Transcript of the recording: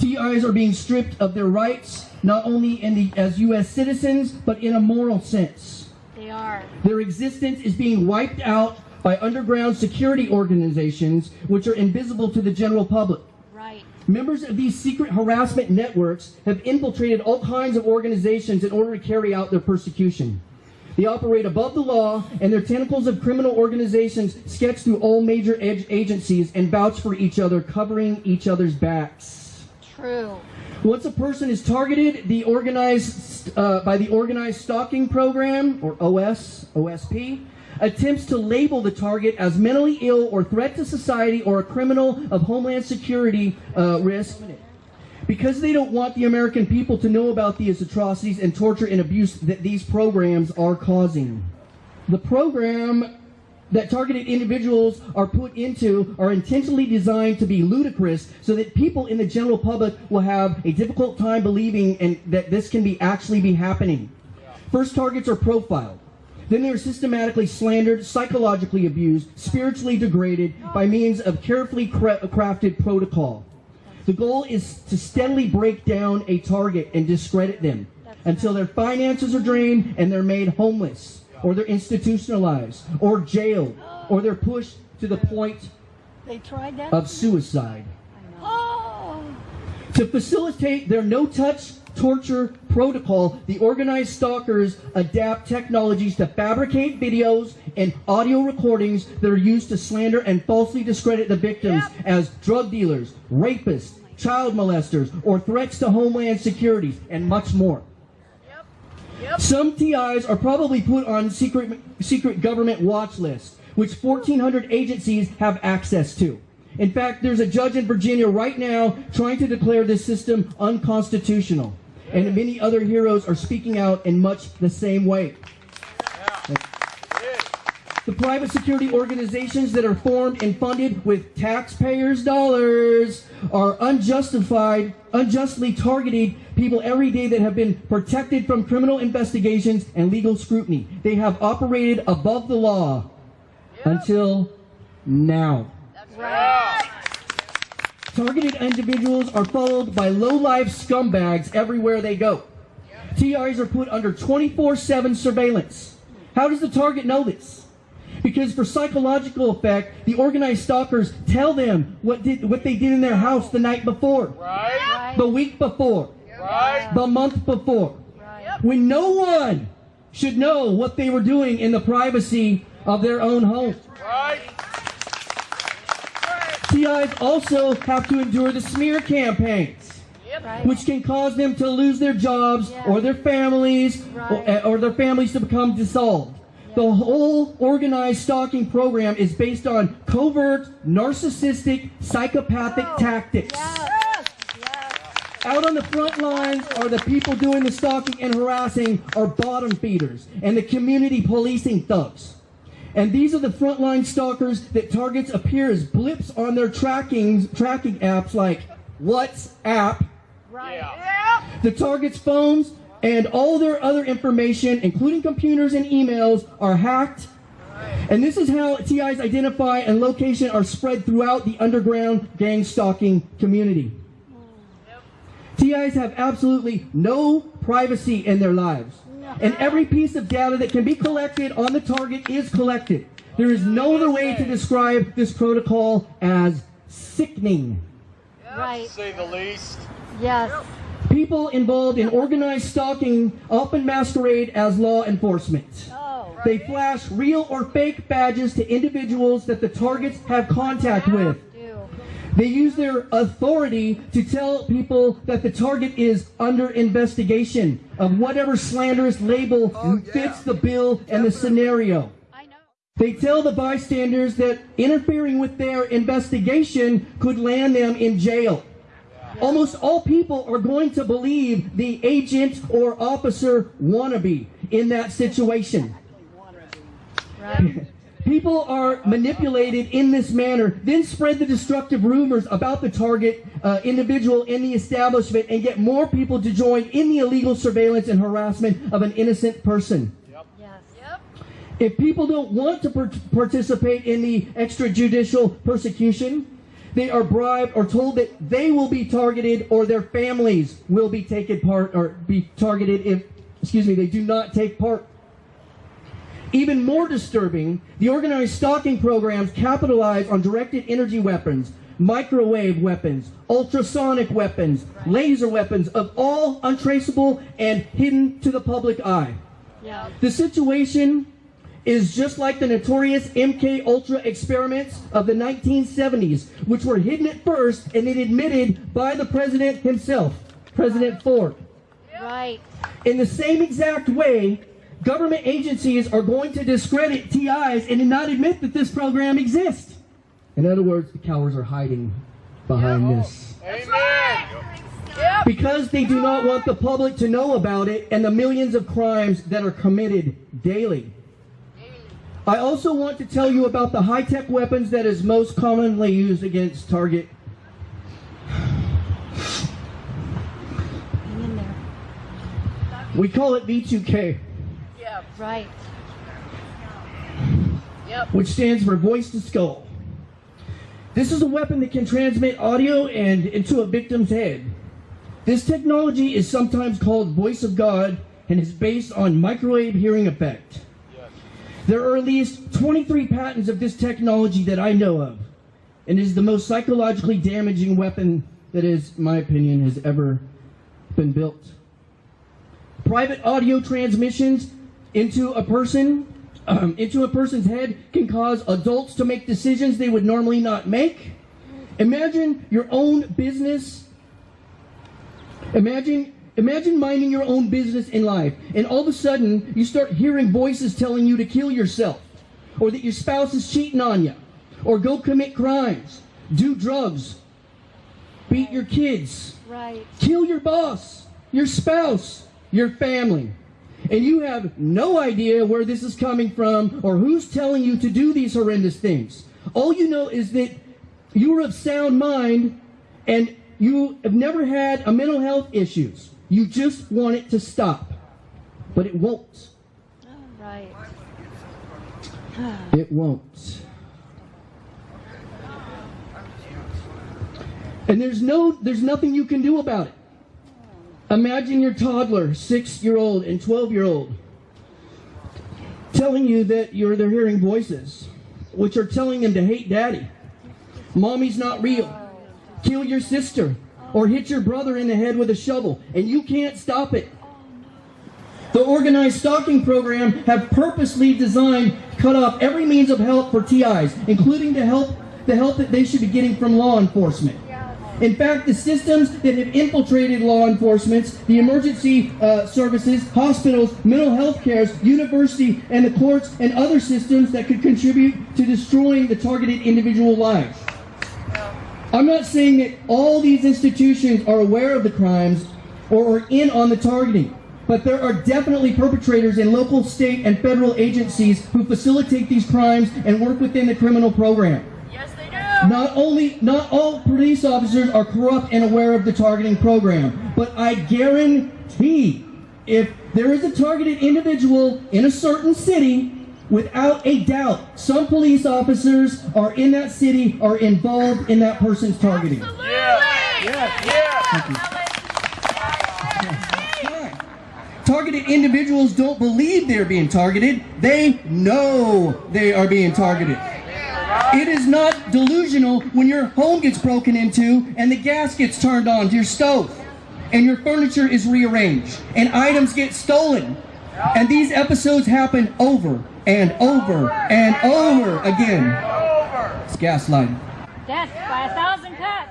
TIs are being stripped of their rights, not only in the, as U.S. citizens, but in a moral sense. They are. Their existence is being wiped out by underground security organizations, which are invisible to the general public. Right. Members of these secret harassment networks have infiltrated all kinds of organizations in order to carry out their persecution. They operate above the law, and their tentacles of criminal organizations sketch through all major ag- agencies and vouch for each other, covering each other's backs. True. Once a person is targeted, the organized uh, by the organized stalking program or OS OSP attempts to label the target as mentally ill or threat to society or a criminal of homeland security uh, risk. Because they don't want the American people to know about these atrocities and torture and abuse that these programs are causing. The program that targeted individuals are put into are intentionally designed to be ludicrous so that people in the general public will have a difficult time believing and that this can be actually be happening. First targets are profiled. Then they are systematically slandered, psychologically abused, spiritually degraded by means of carefully cra- crafted protocol. The goal is to steadily break down a target and discredit them until their finances are drained and they're made homeless, or they're institutionalized, or jailed, or they're pushed to the point They tried that? of suicide. oh! To facilitate their no touch torture protocol, the organized stalkers adapt technologies to fabricate videos and audio recordings that are used to slander and falsely discredit the victims Yep. as drug dealers, rapists, child molesters, or threats to homeland security, and much more. Some TIs are probably put on secret secret government watch lists, which 1,400 agencies have access to. In fact, there's a judge in Virginia right now trying to declare this system unconstitutional, and many other heroes are speaking out in much the same way. The private security organizations that are formed and funded with taxpayers' dollars are unjustified, unjustly targeting people every day that have been protected from criminal investigations and legal scrutiny. They have operated above the law until now. Right. Targeted individuals are followed by low-life scumbags everywhere they go. TRs are put under 24-7 surveillance. How does the target know this? Because for psychological effect, the organized stalkers tell them what did what they did in their house the night before, Right? Right. the week before, Right? the month before. Right. When no one should know what they were doing in the privacy of their own home. Right? TIs also have to endure the smear campaigns. Right. which can cause them to lose their jobs Yeah. or their families Right. or, or their families to become dissolved. The whole organized stalking program is based on covert, narcissistic, psychopathic Oh, tactics. Yes. Yes. Out on the front lines are the people doing the stalking and harassing are bottom feeders and the community policing thugs. And these are the frontline stalkers that targets appear as blips on their tracking tracking apps like WhatsApp, Right. Yeah. the target's phones and all their other information, including computers and emails, are hacked. And this is how TIs identify and location are spread throughout the underground gang stalking community. TIs have absolutely no privacy in their lives. And every piece of data that can be collected on the target is collected. There is no other way to describe this protocol as sickening. Right. To say the least. Yes. People involved in organized stalking often masquerade as law enforcement. Oh. They flash real or fake badges to individuals that the targets have contact with. They use their authority to tell people that the target is under investigation of whatever slanderous label fits the bill and the scenario. They tell the bystanders that interfering with their investigation could land them in jail. Almost all people are going to believe the agent or officer wannabe in that situation. Right. People are manipulated in this manner, then spread the destructive rumors about the target uh, individual in the establishment and get more people to join in the illegal surveillance and harassment of an innocent person. Yes. If people don't want to par- participate in the extrajudicial persecution, they are bribed or told that they will be targeted or their families will be taken part or be targeted if, excuse me, they do not take part. Even more disturbing, the organized stalking programs capitalize on directed energy weapons, microwave weapons, ultrasonic weapons, laser weapons of all untraceable and hidden to the public eye. Yeah. The situation is just like the notorious MK Ultra experiments of the 1970s, which were hidden at first and then admitted by the president himself, President Ford. Right. In the same exact way, government agencies are going to discredit TIs and not admit that this program exists. In other words, the cowards are hiding behind this. Because they do not want the public to know about it and the millions of crimes that are committed daily. I also want to tell you about the high-tech weapons that is most commonly used against target. Hang in there. We call it V2K, Yeah, Right. Yep. which stands for voice to skull. This is a weapon that can transmit audio and into a victim's head. This technology is sometimes called voice of God and is based on microwave hearing effect. There are at least 23 patents of this technology that I know of, and is the most psychologically damaging weapon that is, in my opinion, has ever been built. Private audio transmissions into a person, um, into a person's head, can cause adults to make decisions they would normally not make. Imagine your own business. Imagine Imagine minding your own business in life, and all of a sudden you start hearing voices telling you to kill yourself, or that your spouse is cheating on you, or go commit crimes, do drugs, beat your kids, Right. kill your boss, your spouse, your family. And you have no idea where this is coming from or who's telling you to do these horrendous things. All you know is that you are of sound mind and you have never had a mental health issues. You just want it to stop. But it won't. Right. It won't. And there's no there's nothing you can do about it. Imagine your toddler, 6-year-old and 12-year-old telling you that you're they're hearing voices which are telling them to hate daddy. Mommy's not real. Kill your sister or hit your brother in the head with a shovel and you can't stop it. The organized stalking program have purposely designed cut off every means of help for TIs, including the help the help that they should be getting from law enforcement. In fact, the systems that have infiltrated law enforcement, the emergency uh, services, hospitals, mental health cares, university, and the courts, and other systems that could contribute to destroying the targeted individual lives. I'm not saying that all these institutions are aware of the crimes or are in on the targeting, but there are definitely perpetrators in local, state, and federal agencies who facilitate these crimes and work within the criminal program. Yes, they do. Not only, not all police officers are corrupt and aware of the targeting program, but I guarantee if there is a targeted individual in a certain city, without a doubt, some police officers are in that city are involved in that person's targeting. Yeah. Yes, yes. Right. Targeted individuals don't believe they're being targeted. They know they are being targeted. It is not delusional when your home gets broken into and the gas gets turned on to your stove and your furniture is rearranged and items get stolen. And these episodes happen over and over and over again. It's gaslighting. Death by a thousand cuts.